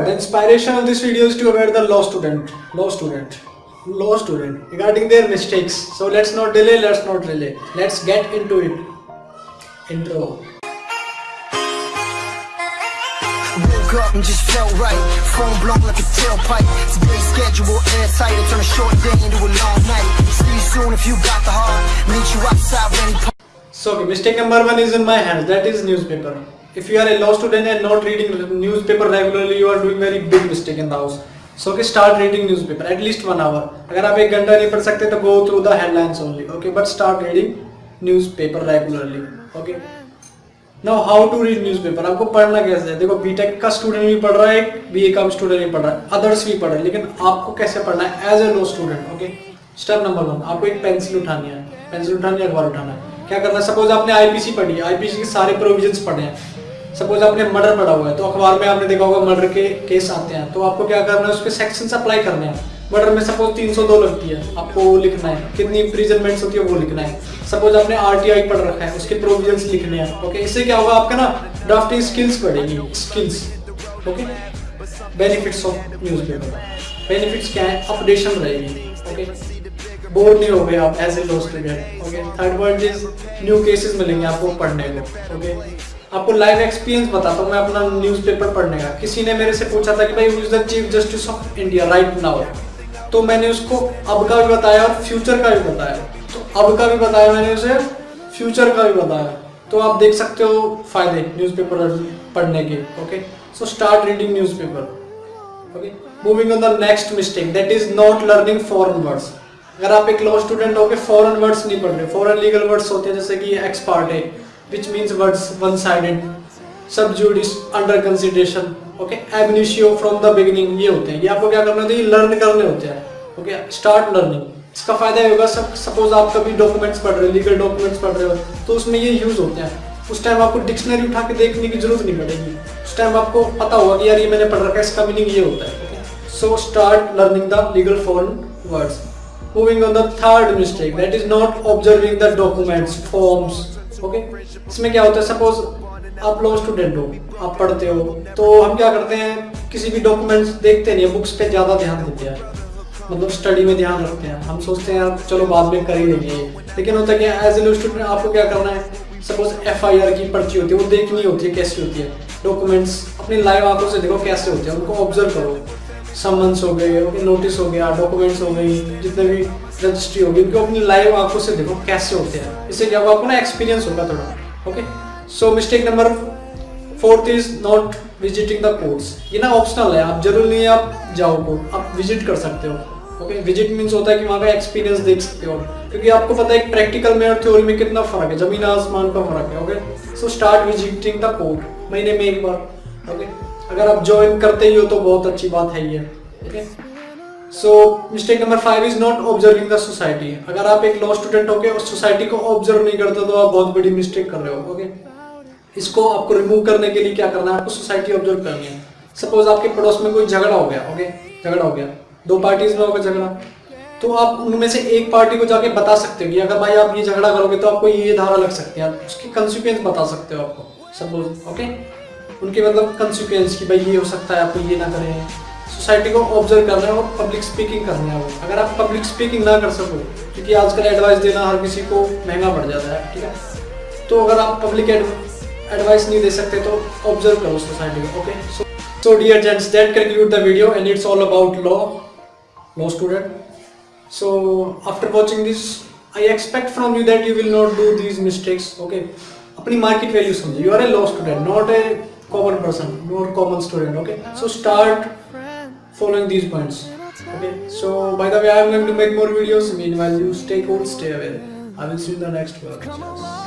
The inspiration of this video is to aware the law student, law student, law student regarding their mistakes. So let's not delay, let's not delay. Let's get into it. Intro. Woke up and just felt right. Phone blown like a tailpipe. Today's schedule airtight. I turn a short day into a long night. See you soon if you got the heart. Meet you outside when he So okay, mistake number one is in my hands. That is newspaper. If you are a law student and not reading newspaper regularly, you are doing very big mistake in the house. So okay, start reading newspaper at least one hour. अगर आप एक घंटा नहीं पढ़ सकते तो go through the headlines only. Okay, but start reading newspaper regularly. Okay. Now how to read newspaper? आपको पढ़ना कैसे है देखो बीटेक का स्टूडेंट भी पढ़ रहा है बी का स्टूडेंट भी पढ़ रहा है अदर्स भी पढ़ रहे हैं लेकिन आपको कैसे पढ़ना है as a law student okay step number one आपको एक पेंसिल उठानी है पेंसिल उठानी है अखबार उठाना है क्या करना है सपोज़ आपने आईपीसी पढ़ी है आईपीसी के सारे प्रोविजंस पढ़े हैं सपोज़ आपने मर्डर पढ़ा हुआ है तो अखबार में आपने देखा होगा मर्डर के केस आते हैं तो आपको क्या करना है उस पर सेक्शन अप्लाई करने हैं। मर्डर में सपोज़ 302 लगती है, आपको वो लिखना है। कितनी इम्प्रीजनमेंट्स होती है, वो लिखना है। सपोज़ आपने आरटीआई पढ़ रखा है, उसके प्रोविजंस लिखने हैं ओके इससे क्या होगा, आपका ना ड्राफ्टिंग स्किल्स बढ़ेगी skills okay benefits of newspaper benefits क्या है? अपडेशन रहेगी ओके बोर नहीं हो गए आप as a law student okay third point is new cases मिलेंगे आपको पढ़ने को ओके आपको लाइव एक्सपीरियंस बताता हूँ, मैं अपना न्यूज़पेपर पढ़ने का। किसी ने मेरे से पूछा था कि भाई is the chief justice of India right now तो मैंने उसको अब का भी बताया और फ्यूचर का भी बताया। तो अब का भी बताया मैंने उसे फ्यूचर का भी बताया। तो आप देख सकते हो फ़ायदे न्यूज़पेपर पढ़ने के okay so start reading newspaper okay moving on the next mistake that is not learning foreign words अगर आप एक लॉ स्टूडेंट हो फॉरेन वर्ड्स नहीं पढ़ रहे फॉरेन लीगल वर्ड्स होते हैं, जैसे कि एक्सपार्ट है words one sided sub judice under consideration okay ab initio from the beginning ये होते हैं। ये आपको क्या करना होता है? ये लर्न करने होते हैं ओके स्टार्ट लर्निंग इसका फ़ायदा ये होगा सपोज़ आप कभी डॉक्यूमेंट्स पढ़ रहे हो लीगल डॉक्यूमेंट्स पढ़ रहे हो तो उसमें ये यूज़ होते हैं। उस टाइम आपको डिक्शनरी उठा के देखने की ज़रूरत नहीं पड़ेगी। उस टाइम आपको पता होगा कि यार ये मैंने पढ़ रखा है, इसका मीनिंग ये होता है so start learning the legal foreign words moving on, the third mistake, that is not observing the documents, forms okay इसमें क्या होता है सपोज़ आप लॉ स्टूडेंट हो, आप पढ़ते हो तो हम क्या करते हैं, किसी भी डॉक्यूमेंट्स देखते नहीं बुक्स पे ज़्यादा ध्यान देते हैं। मतलब स्टडी में ध्यान रखते हैं। हम सोचते हैं, चलो बाद में कर ही लेंगे। लेकिन होता है कि एज ए स्टूडेंट आपको क्या करना है सपोज़ एफआईआर की पर्ची होती है, वो देखनी होती है कैसी होती है। डॉक्यूमेंट्स अपनी लाइव आँखों से देखो कैसे होते हैं, उनको ऑब्ज़र्व करो। समन्स हो गए ओके नोटिस हो गया डॉक्यूमेंट्स हो गई, जितने भी रजिस्ट्री होगी, उनको अपनी लाइव आँखों से देखो कैसे होते हैं। इससे क्या होगा, आपको ना एक्सपीरियंस होगा थोड़ा। Okay so mistake number fourth is not visiting the courts ये ना ऑप्शनल है, आप ज़रूर नहीं आप जाओ कोर्ट आप विज़िट कर सकते हो। ओके विज़िट मीन्स होता है कि वहाँ का एक्सपीरियंस देख सकते हो। क्योंकि आपको पता है प्रैक्टिकल में और थ्योरी में कितना फ़र्क है, ज़मीन आसमान का फ़र्क है okay so start visiting the court महीने में एक बार ओके अगर आप ज्वाइन करते ही हो तो बहुत अच्छी बात है ये okay so mistake number five is not observing the society अगर आप एक लॉ स्टूडेंट होके उस सोसाइटी को ऑब्ज़र्व नहीं करते तो आप बहुत बड़ी मिस्टेक कर रहे हो ओके इसको आपको रिमूव करने के लिए क्या करना है? आपको सोसाइटी ऑब्ज़र्व करनी है। सपोज़ आपके पड़ोस में कोई झगड़ा हो गया ओके झगड़ा हो गया। दो पार्टीज़ में होगा झगड़ा। तो आप उनमें से एक पार्टी को जाके बता सकते हो कि अगर भाई आप ये झगड़ा करोगे तो आपको ये धारा लग सकती है। उसकी कंसिक्वेंस बता सकते हो आपको सपोज़ ओके उनके मतलब कंसिक्वेंस की भाई ये हो सकता है, आपको ये ना करें। सोसाइटी को ऑब्ज़र्व करना है और पब्लिक स्पीकिंग करना है अगर आप पब्लिक स्पीकिंग ना कर सको, क्योंकि आजकल एडवाइस देना हर किसी को महँगा पड़ जाता है, ठीक है? तो अगर आप पब्लिक एडवाइस नहीं दे सकते तो ऑब्ज़र्व करो सोसाइटी को okay so so dear gents that conclude the video and it's all about law law student so after watching this I expect from you that you will not do these mistakes okay अपनी market value समझो। You are a law student not a common person nor common student okay so start following these points. Okay so by the way i am going to make more videos. Meanwhile you stay cool stay away i will see you in the next one